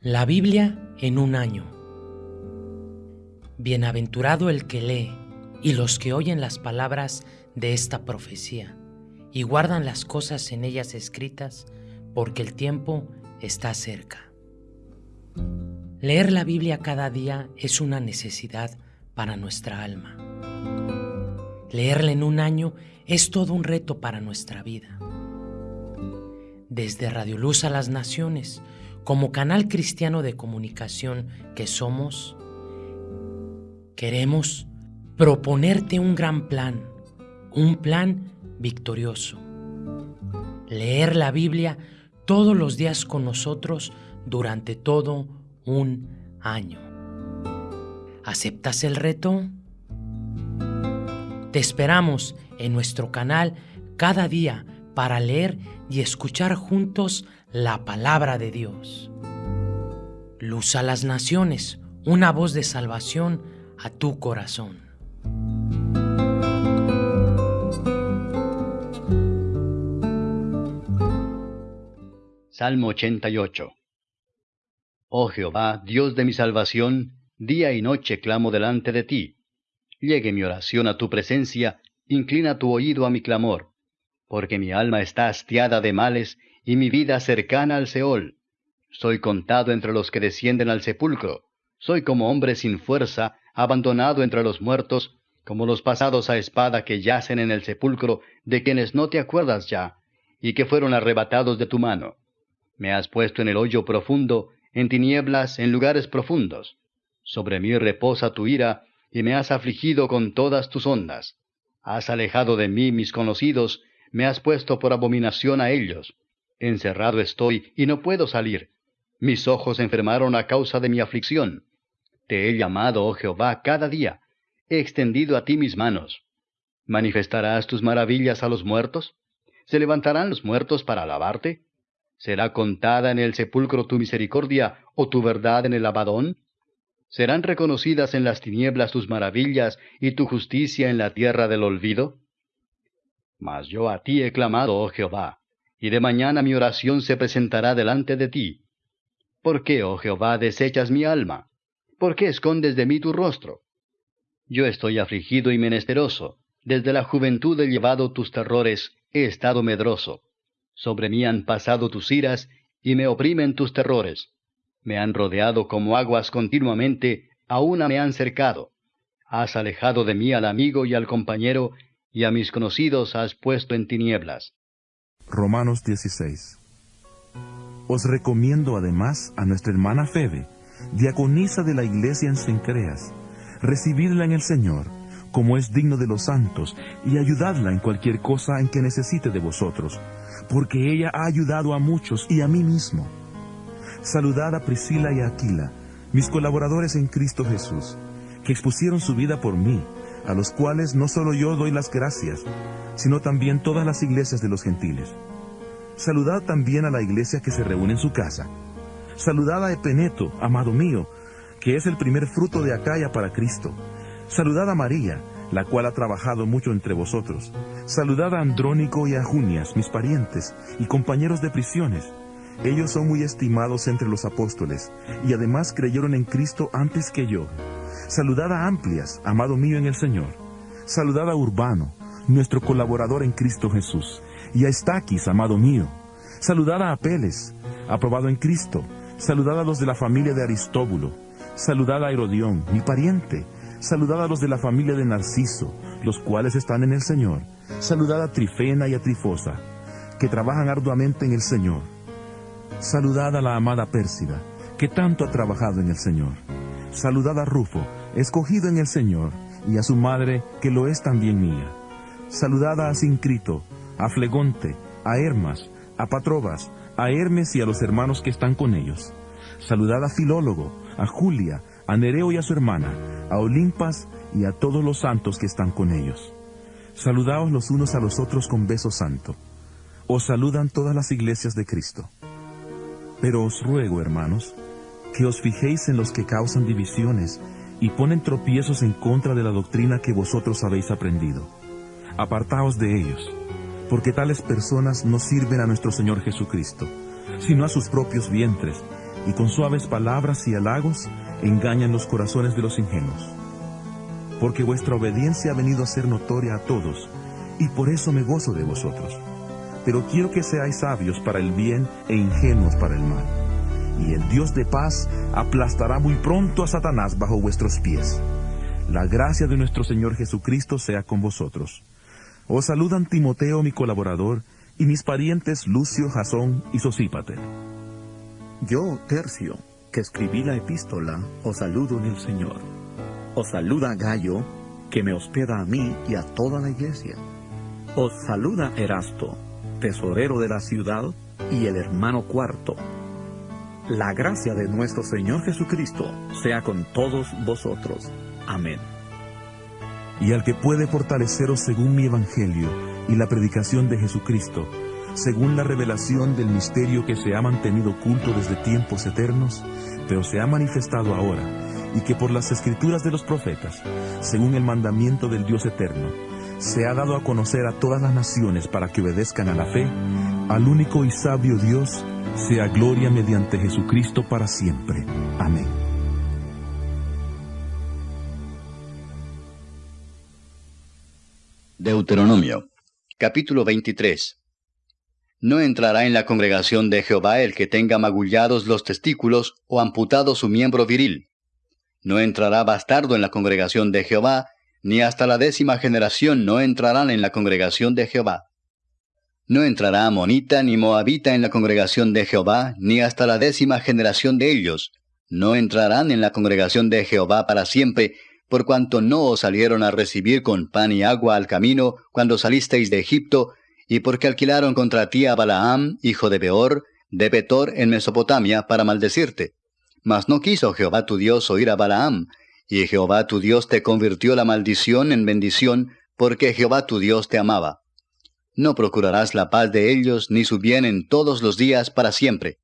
La Biblia en un año. Bienaventurado el que lee y los que oyen las palabras de esta profecía y guardan las cosas en ellas escritas, porque el tiempo está cerca. Leer la Biblia cada día es una necesidad para nuestra alma. Leerla en un año es todo un reto para nuestra vida. Desde Radio Luz a las Naciones, como canal cristiano de comunicación que somos, queremos proponerte un gran plan, un plan victorioso. Leer la Biblia todos los días con nosotros durante todo un año. ¿Aceptas el reto? Te esperamos en nuestro canal cada día para leer y escuchar juntos la palabra de Dios. Luz a las naciones, una voz de salvación a tu corazón. Salmo 88 Oh Jehová, Dios de mi salvación, día y noche clamo delante de ti. Llegue mi oración a tu presencia, inclina tu oído a mi clamor, porque mi alma está hastiada de males y mi vida cercana al Seol. Soy contado entre los que descienden al sepulcro. Soy como hombre sin fuerza, abandonado entre los muertos, como los pasados a espada que yacen en el sepulcro, de quienes no te acuerdas ya, y que fueron arrebatados de tu mano. Me has puesto en el hoyo profundo, en tinieblas, en lugares profundos. Sobre mí reposa tu ira, y me has afligido con todas tus ondas. Has alejado de mí mis conocidos, me has puesto por abominación a ellos. Encerrado estoy y no puedo salir. Mis ojos enfermaron a causa de mi aflicción. Te he llamado, oh Jehová, cada día. He extendido a ti mis manos. ¿Manifestarás tus maravillas a los muertos? ¿Se levantarán los muertos para alabarte? ¿Será contada en el sepulcro tu misericordia o tu verdad en el abadón? ¿Serán reconocidas en las tinieblas tus maravillas y tu justicia en la tierra del olvido? Mas yo a ti he clamado, oh Jehová y de mañana mi oración se presentará delante de ti. ¿Por qué, oh Jehová, desechas mi alma? ¿Por qué escondes de mí tu rostro? Yo estoy afligido y menesteroso. Desde la juventud he llevado tus terrores, he estado medroso. Sobre mí han pasado tus iras, y me oprimen tus terrores. Me han rodeado como aguas continuamente, a una me han cercado. Has alejado de mí al amigo y al compañero, y a mis conocidos has puesto en tinieblas. Romanos 16. Os recomiendo además a nuestra hermana Febe, diaconisa de la iglesia en Sencreas, recibidla en el Señor, como es digno de los santos, y ayudadla en cualquier cosa en que necesite de vosotros, porque ella ha ayudado a muchos y a mí mismo. Saludad a Priscila y a Aquila, mis colaboradores en Cristo Jesús, que expusieron su vida por mí, a los cuales no solo yo doy las gracias, sino también todas las iglesias de los gentiles. Saludad también a la iglesia que se reúne en su casa. Saludad a Epeneto, amado mío, que es el primer fruto de Acaya para Cristo. Saludad a María, la cual ha trabajado mucho entre vosotros. Saludad a Andrónico y a Junias, mis parientes y compañeros de prisiones. Ellos son muy estimados entre los apóstoles, y además creyeron en Cristo antes que yo. Saludad a Amplias, amado mío en el Señor. Saludad a Urbano, nuestro colaborador en Cristo Jesús, y a Estaquis, amado mío. Saludad a Apeles, aprobado en Cristo. Saludad a los de la familia de Aristóbulo. Saludad a Herodión, mi pariente. Saludad a los de la familia de Narciso, los cuales están en el Señor. Saludad a Trifena y a Trifosa, que trabajan arduamente en el Señor. Saludad a la amada Pérsida, que tanto ha trabajado en el Señor. Saludad a Rufo, escogido en el Señor, y a su madre, que lo es también mía. Saludad a Sincrito, a Flegonte, a Hermas, a Patrobas, a Hermes y a los hermanos que están con ellos. Saludad a Filólogo, a Julia, a Nereo y a su hermana, a Olimpas y a todos los santos que están con ellos. Saludaos los unos a los otros con beso santo. Os saludan todas las iglesias de Cristo. Pero os ruego, hermanos, que os fijéis en los que causan divisiones y ponen tropiezos en contra de la doctrina que vosotros habéis aprendido apartaos de ellos, porque tales personas no sirven a nuestro Señor Jesucristo, sino a sus propios vientres, y con suaves palabras y halagos engañan los corazones de los ingenuos. Porque vuestra obediencia ha venido a ser notoria a todos, y por eso me gozo de vosotros. Pero quiero que seáis sabios para el bien e ingenuos para el mal. Y el Dios de paz aplastará muy pronto a Satanás bajo vuestros pies. La gracia de nuestro Señor Jesucristo sea con vosotros. Os saludan Timoteo, mi colaborador, y mis parientes Lucio, Jasón y Sosípater. Yo, Tercio, que escribí la epístola, os saludo en el Señor. Os saluda Gallo, que me hospeda a mí y a toda la iglesia. Os saluda Erasto, tesorero de la ciudad, y el hermano cuarto. La gracia de nuestro Señor Jesucristo sea con todos vosotros. Amén. Y al que puede fortaleceros según mi evangelio y la predicación de Jesucristo, según la revelación del misterio que se ha mantenido oculto desde tiempos eternos, pero se ha manifestado ahora, y que por las escrituras de los profetas, según el mandamiento del Dios eterno, se ha dado a conocer a todas las naciones para que obedezcan a la fe, al único y sabio Dios, sea gloria mediante Jesucristo para siempre. Amén. Deuteronomio, capítulo 23. No entrará en la congregación de Jehová el que tenga magullados los testículos o amputado su miembro viril. No entrará bastardo en la congregación de Jehová, ni hasta la décima generación no entrarán en la congregación de Jehová. No entrará amonita ni moabita en la congregación de Jehová, ni hasta la décima generación de ellos. No entrarán en la congregación de Jehová para siempre, por cuanto no os salieron a recibir con pan y agua al camino cuando salisteis de Egipto, y porque alquilaron contra ti a Balaam, hijo de Beor, de Betor en Mesopotamia, para maldecirte. Mas no quiso Jehová tu Dios oír a Balaam, y Jehová tu Dios te convirtió la maldición en bendición, porque Jehová tu Dios te amaba. No procurarás la paz de ellos, ni su bien en todos los días para siempre.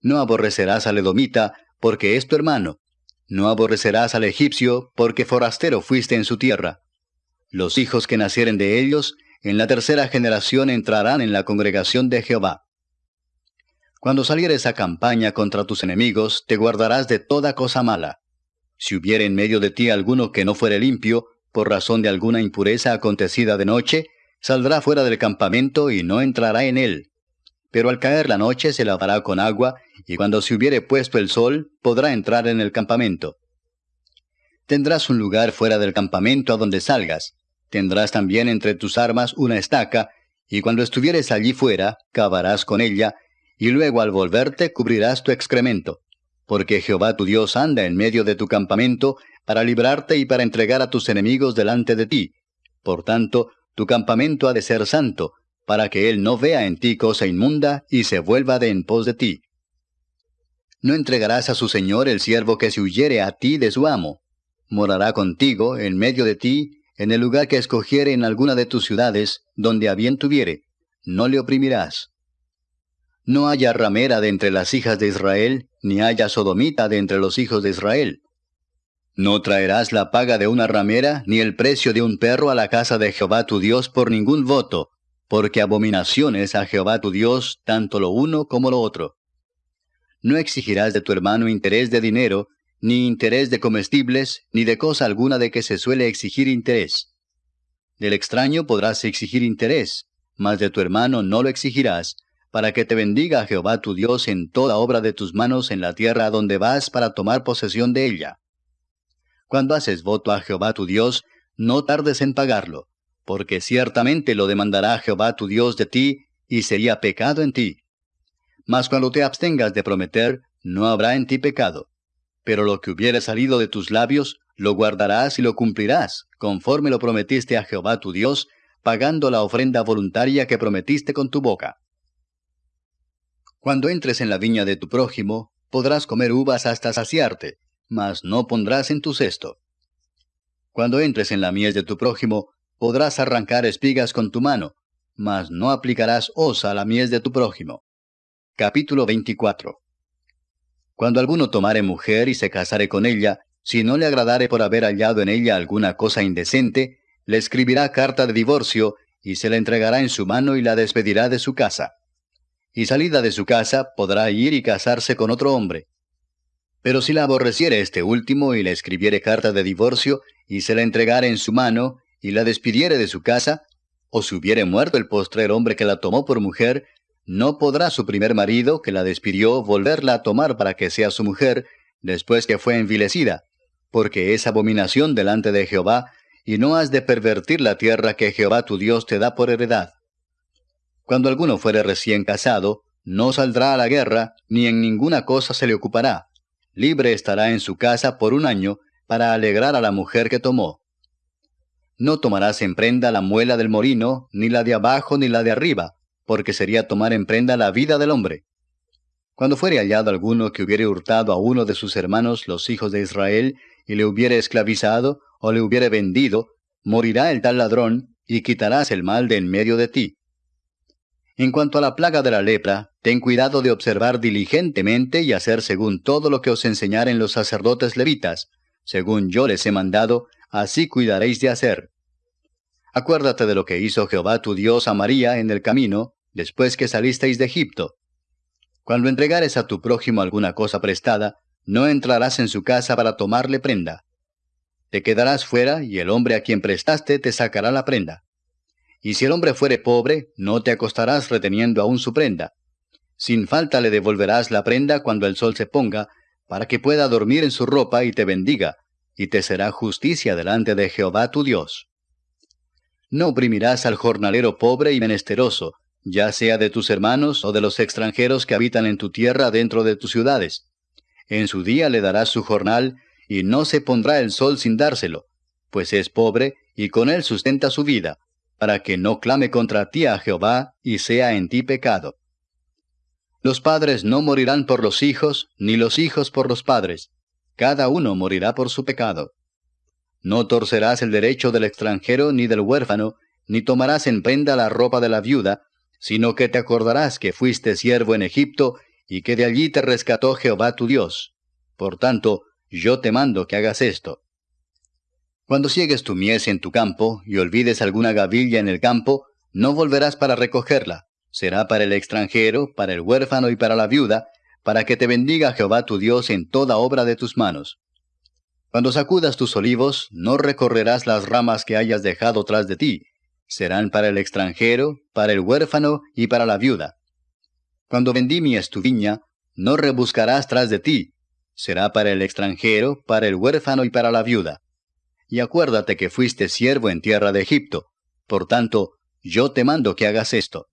No aborrecerás al edomita, porque es tu hermano, no aborrecerás al egipcio, porque forastero fuiste en su tierra. Los hijos que nacieren de ellos, en la tercera generación entrarán en la congregación de Jehová. Cuando salieres a campaña contra tus enemigos, te guardarás de toda cosa mala. Si hubiere en medio de ti alguno que no fuere limpio, por razón de alguna impureza acontecida de noche, saldrá fuera del campamento y no entrará en él. Pero al caer la noche se lavará con agua, y cuando se hubiere puesto el sol, podrá entrar en el campamento. Tendrás un lugar fuera del campamento a donde salgas. Tendrás también entre tus armas una estaca, y cuando estuvieres allí fuera, cavarás con ella, y luego al volverte cubrirás tu excremento. Porque Jehová tu Dios anda en medio de tu campamento, para librarte y para entregar a tus enemigos delante de ti. Por tanto, tu campamento ha de ser santo, para que él no vea en ti cosa inmunda y se vuelva de en pos de ti. No entregarás a su señor el siervo que se huyere a ti de su amo. Morará contigo, en medio de ti, en el lugar que escogiere en alguna de tus ciudades, donde a bien tuviere. No le oprimirás. No haya ramera de entre las hijas de Israel, ni haya sodomita de entre los hijos de Israel. No traerás la paga de una ramera, ni el precio de un perro a la casa de Jehová tu Dios por ningún voto, porque abominación es a Jehová tu Dios tanto lo uno como lo otro. No exigirás de tu hermano interés de dinero, ni interés de comestibles, ni de cosa alguna de que se suele exigir interés. Del extraño podrás exigir interés, mas de tu hermano no lo exigirás, para que te bendiga Jehová tu Dios en toda obra de tus manos en la tierra donde vas para tomar posesión de ella. Cuando haces voto a Jehová tu Dios, no tardes en pagarlo, porque ciertamente lo demandará Jehová tu Dios de ti, y sería pecado en ti. Mas cuando te abstengas de prometer, no habrá en ti pecado. Pero lo que hubiere salido de tus labios, lo guardarás y lo cumplirás, conforme lo prometiste a Jehová tu Dios, pagando la ofrenda voluntaria que prometiste con tu boca. Cuando entres en la viña de tu prójimo, podrás comer uvas hasta saciarte, mas no pondrás en tu cesto. Cuando entres en la mies de tu prójimo, podrás arrancar espigas con tu mano, mas no aplicarás osa a la mies de tu prójimo. Capítulo 24 Cuando alguno tomare mujer y se casare con ella, si no le agradare por haber hallado en ella alguna cosa indecente, le escribirá carta de divorcio, y se la entregará en su mano y la despedirá de su casa. y salida de su casa podrá ir y casarse con otro hombre. Pero si la aborreciere este último y le escribiere carta de divorcio y se la entregare en su mano y la despidiere de su casa, o si hubiere muerto el postrer hombre que la tomó por mujer, no podrá su primer marido, que la despidió, volverla a tomar para que sea su mujer, después que fue envilecida, porque es abominación delante de Jehová, y no has de pervertir la tierra que Jehová tu Dios te da por heredad. Cuando alguno fuere recién casado, no saldrá a la guerra, ni en ninguna cosa se le ocupará. Libre estará en su casa por un año, para alegrar a la mujer que tomó. No tomarás en prenda la muela del morino, ni la de abajo ni la de arriba, porque sería tomar en prenda la vida del hombre. Cuando fuere hallado alguno que hubiere hurtado a uno de sus hermanos los hijos de Israel, y le hubiere esclavizado, o le hubiere vendido, morirá el tal ladrón, y quitarás el mal de en medio de ti. En cuanto a la plaga de la lepra, ten cuidado de observar diligentemente y hacer según todo lo que os enseñaren los sacerdotes levitas, según yo les he mandado, así cuidaréis de hacer. Acuérdate de lo que hizo Jehová tu Dios a María en el camino, después que salisteis de Egipto. Cuando entregares a tu prójimo alguna cosa prestada, no entrarás en su casa para tomarle prenda. Te quedarás fuera, y el hombre a quien prestaste te sacará la prenda. Y si el hombre fuere pobre, no te acostarás reteniendo aún su prenda. Sin falta le devolverás la prenda cuando el sol se ponga, para que pueda dormir en su ropa y te bendiga, y te será justicia delante de Jehová tu Dios. No oprimirás al jornalero pobre y menesteroso, ya sea de tus hermanos o de los extranjeros que habitan en tu tierra dentro de tus ciudades. En su día le darás su jornal, y no se pondrá el sol sin dárselo, pues es pobre y con él sustenta su vida, para que no clame contra ti a Jehová y sea en ti pecado. Los padres no morirán por los hijos, ni los hijos por los padres, cada uno morirá por su pecado. No torcerás el derecho del extranjero ni del huérfano, ni tomarás en prenda la ropa de la viuda, sino que te acordarás que fuiste siervo en Egipto y que de allí te rescató Jehová tu Dios. Por tanto, yo te mando que hagas esto. Cuando ciegues tu mies en tu campo y olvides alguna gavilla en el campo, no volverás para recogerla. Será para el extranjero, para el huérfano y para la viuda, para que te bendiga Jehová tu Dios en toda obra de tus manos. Cuando sacudas tus olivos, no recorrerás las ramas que hayas dejado tras de ti. Serán para el extranjero, para el huérfano y para la viuda. Cuando vendimies tu viña, no rebuscarás tras de ti. Será para el extranjero, para el huérfano y para la viuda y acuérdate que fuiste siervo en tierra de Egipto. Por tanto, yo te mando que hagas esto.